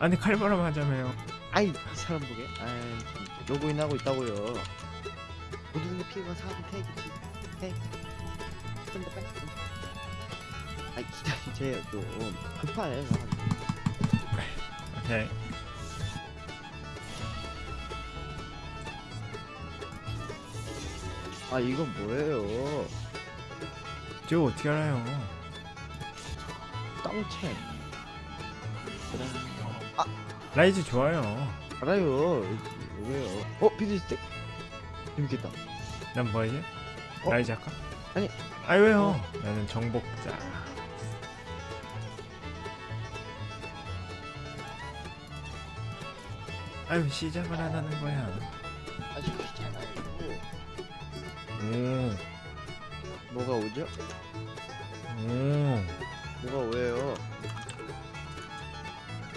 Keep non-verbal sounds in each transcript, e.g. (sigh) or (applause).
아니 칼바람 하자며요. 아이 사람 보게 아이 로그인 하고 있다고요 모든 게 피해가 사람 태기지 태 좀더 빼. 아이 진짜 좀 급하네. 오케이. 아 이건 뭐예요 저 어떻게 알아요? 땅챔 그래 라이즈 좋아요. 알아요 왜요 어 피드스틱 재밌겠다 난 뭐지? 어? 라이즈 할까? 아니. 아니 왜요? 어. 나는 정복자. 아유 시작을 안 하는 거야. 아직 귀찮아요 오, 뭐가 오죠? 오, 뭐가 오예요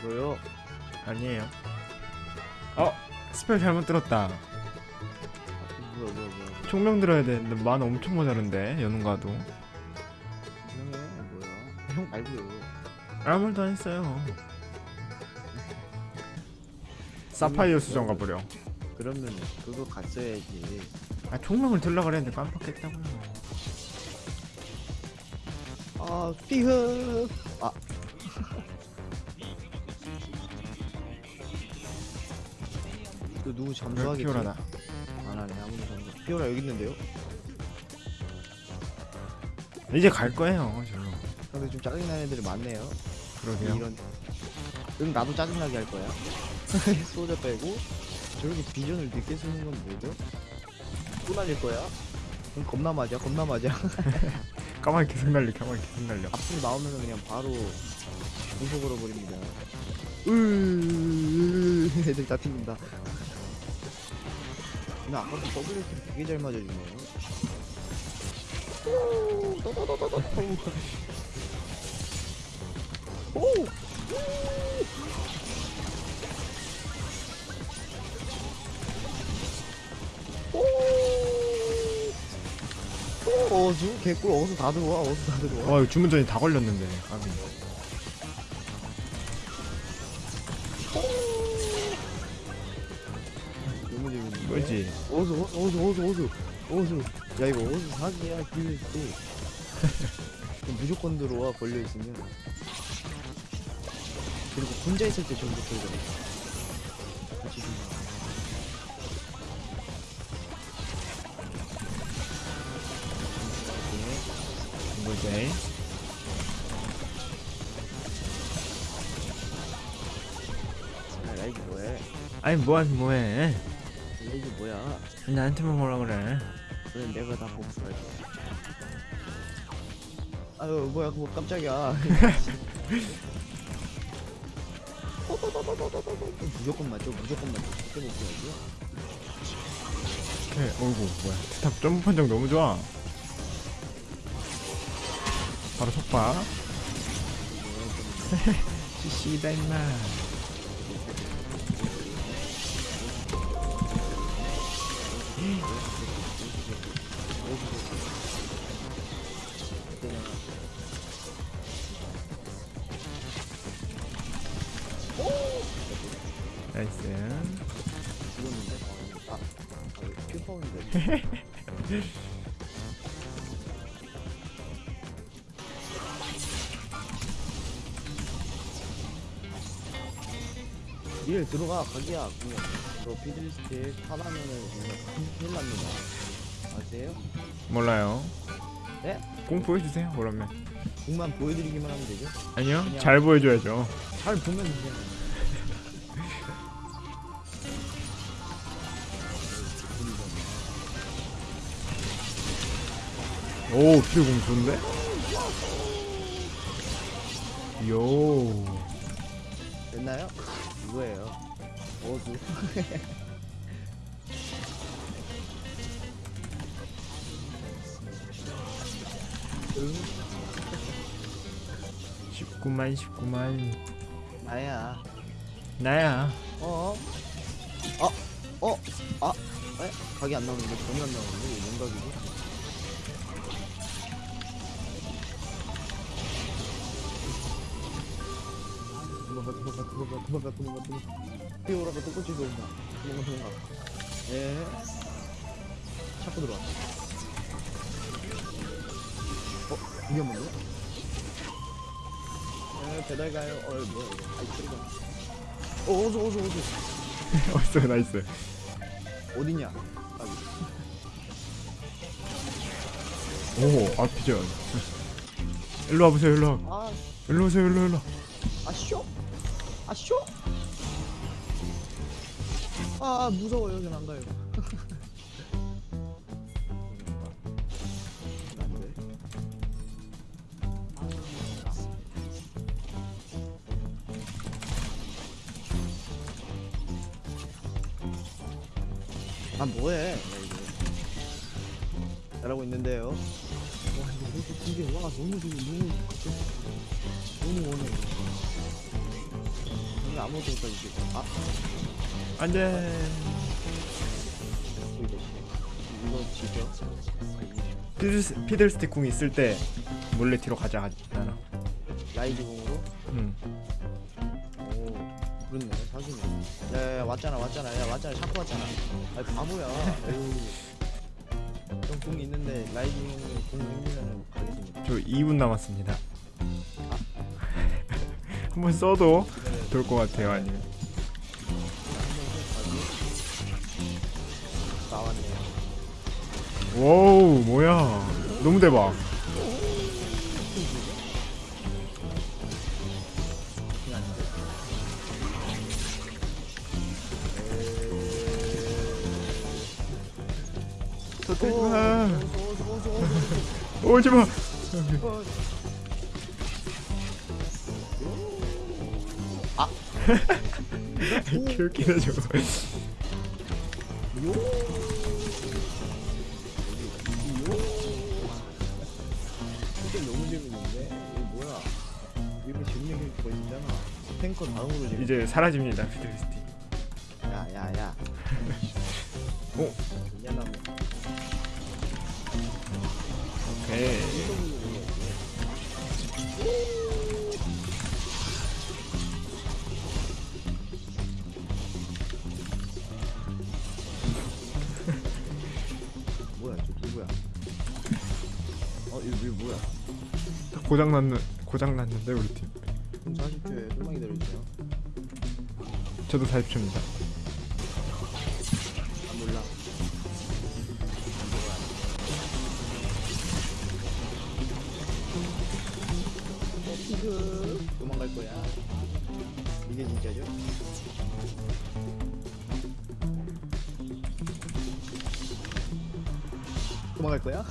뭐요? 아니에요. 어, 스펠 잘못 들었다. 아, 뭐야 뭐야 뭐야 총명 들어야 되는데 만 엄청 모자른데 연운가도 형이 뭐야 형 말고요 아무 말도 안 했어요. 사파이어 수정 가버려. 그러면 그거 갔어야지 아 총명을 들라 그랬는데 깜빡했다고요. 아 피흐 아 또 누구 잠수하겠지? 피오라다. 안 하네 아무도 잠수 피오라 여기 있는데요? 이제 갈 거예요. 절로. 근데 좀 짜증나는 애들이 많네요 그러게요. 이런 그럼 나도 짜증나게 할 거야 (laughs) 소자 빼고 저렇게 비전을 늦게 쓰는 건 뭐죠? 또 날릴 거야? 그럼 겁나 맞아 겁나 맞아 (laughs) 까마귀 계속 날려. 까마귀 계속 날려. 앞으로 나오면 그냥 바로 공속으로 버립니다. 으 (laughs) 애들 다 튕긴다. 나 double kill 되게 잘 맞아주네. 오, 떠떠떠떠떠. 오. 오. 오, 어수 개꿀 어수 다 들어와 어수 다 들어와. 와 이거 주문전이 다 걸렸는데. 까비. 너무 어서 어서 어서 어서 어서 어서 야 이거 어서 사기야 기회도 (laughs) 무조건 들어와 걸려 있으면. 그리고 혼자 있을 때 전부 들어가. 뭐지? 아 라이브 뭐해? 아니 뭐하긴 뭐해? 라이브 뭐야 나한테만 뭐라 그래? 그래 내가 다 복수할게 아유 뭐야 그거 깜짝이야 무조건 맞죠 무조건 맞죠 그때 복수하지 오케이. 어이구 뭐야? 스탑 점프 판정 너무 좋아. 바로 속박. (laughs) 씨다 임마. 아 퓨퍼인데. 일 들어가 가기야 그냥 너 피드리스트 타라면은 그냥 큰일 납니다 아세요? 몰라요. 네? 공 보여주세요. 그러면. 공만 보여드리기만 하면 되죠? 아니요. 잘 보여줘야죠. 잘 보면 그냥 오 피공 좋은데? 요. 됐나요? 이거예요 어수 응? 19만 19만 나야 나야. 어? 어? 어? 아? 에? 각이 안 나오는데? 전이 안 나오는데? 이거 뭔 각이지? 도망가 도망가 도망가 도망가 도망가 도망가 뛰어오라가 똑같이 도망가 도망가 도망가 예 찾고 들어와 어? 위험한데? 예 배달 가요 어 뭐야 이거 아이 소리가 어 어서 어서 어서 어있어 나이스 어디냐 아기 오 아피전 일로 와보세요 일로 와 아 일로 오세요 일로 일로 아쇼? 아쇼? 아 무서워 여긴 안 가요. (laughs) 안돼. 아 뭐해? 잘하고 있는데요. 와 이거 왜 이렇게 이게 와 너무 지금 너무 너무 원해. 오늘 아무것도 못하지 지금. 아 안돼 이거 이거 지죠? 피들, 피들스틱 궁 있을 때 몰래 뒤로 가자 하잖아 라이즈 궁으로? 응 오 그렇네 사기네. 야야 왔잖아 왔잖아 야 왔잖아 자꾸 왔잖아. 아이 바보야. 좀궁 있는데 공으로 공 생기면은 가겠습니다. 저 2분 남았습니다 (laughs) 한번 써도 될것 같아요 아니면 나왔네요. 와우 뭐야 너무 대박 어서. (laughs) 오지마 개웃기네 저거 너무 재밌는데 이거 뭐야? 이거 재밌는 게 있잖아. 탱커 다음으로 재밌. 이제 사라집니다 피들스틱 야야야. 오. 미안하네. 오케이 누구야? 어 이거 뭐야? 고장 났는 고장 났는데 우리 팀 그럼 40초에 좀만 기다려주세요. 저도 40초입니다 아 몰라. 어 도망갈 거야. 이게 진짜죠? 도망갈 거야?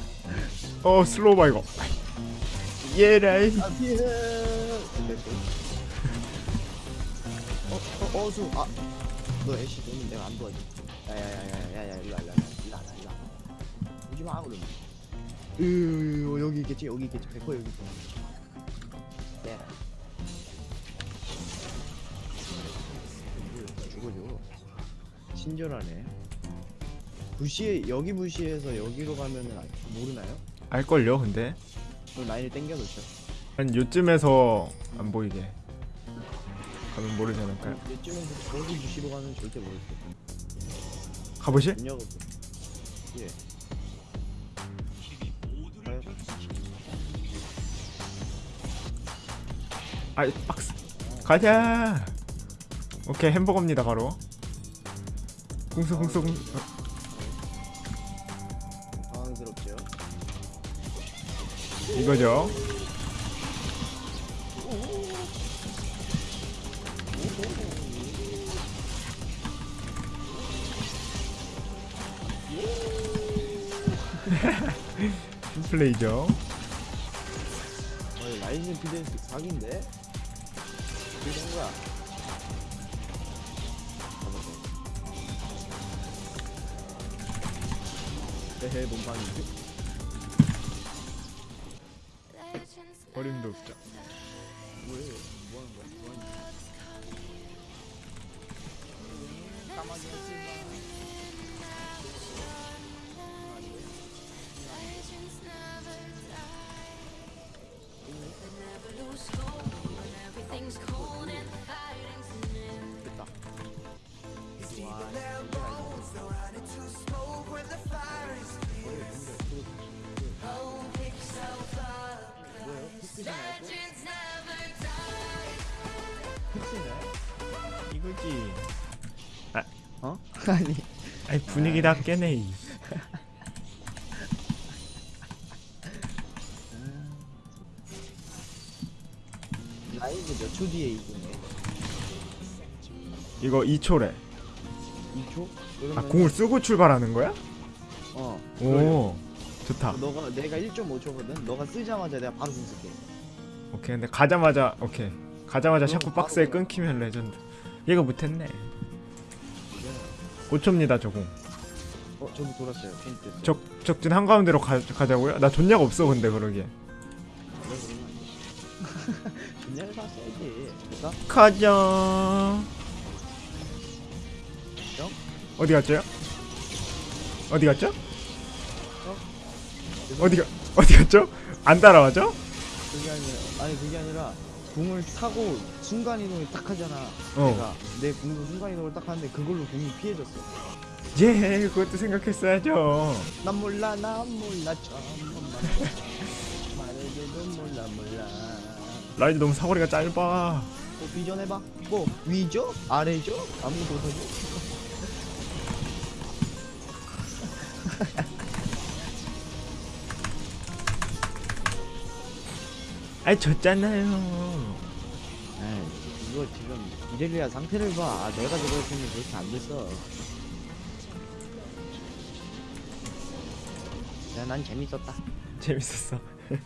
(laughs) 어 slow 바 이거 예 라이 아 피해. 어, 어, 어수. 아, 너 애쉬 너는 내가 안 도와줘. 야야야야야야 일로 와, 일로 와, 일로 와, 일로 와. 오지 마 그러면. 으 여기 있겠지, 여기 있겠지, 백호 여기 있겠지. 네. 죽어줘. 친절하네. 부시 여기 부시에서 여기로 가면은 아- 모르나요? 알걸요 근데 그럼 라인을 당겨 놓죠. 한 요쯤에서 안 보이게 가면 모르지 않을까요? 이쯤에서 저기 부시로 가면 절대 거. 가보실? 예. 아이 박스 가자 오케이 햄버거입니다 바로 궁수 궁수 궁수 어, 당황스럽죠. 이거죠 플레이죠 어, 라이징 사기인데? 어떻게 된거 야? 헤헤 몸빵이지? 어림도 없죠 뭐 이거지. 어? (laughs) 아니 아니 분위기 다 깨네. 이. 라이브 몇 초 뒤에 이거네? 이거 2초래. 2초? 아 그러면 공을 쓰고 출발하는 거야? 어오 좋다. 너가 내가 1.5초거든. 너가 쓰자마자 내가 바로 공 쓸게. 오케이 근데 가자마자 오케이 가자마자 샤프 박스에 끊기면 레전드. 얘가 못했네. 5초입니다 저공. 어 저기 돌았어요. 핀트. 적 적진 한 가운데로 가, 가자고요? 나 존약 없어 근데 그러게. 분야를 샀어야지. 됐다. 가자. 영? 어디 갔죠? 어디 갔죠? 어디가 어디 갔죠? 안 따라와죠? 그게 아니라 아니 그게 아니라 공을 타고 순간 이동을 딱 하잖아. 어. 내가 내 공도 순간 이동을 딱 하는데 그걸로 공이 피해졌어. 예, 그것도 생각했어야죠. 난 몰라 난 몰라 전문만 말해도 몰라 몰라. 라이드 너무 사거리가 짧아. 뭐 비전 해봐. 뭐 위죠? 아래죠? 아무것도 못하죠? (laughs) 아이 졌잖아요. 에이 이거 지금 이렐리아 상태를 봐. 아, 내가 저거 했으면 그렇게 안 됐어. 야, 난 재밌었다. 재밌었어. (laughs)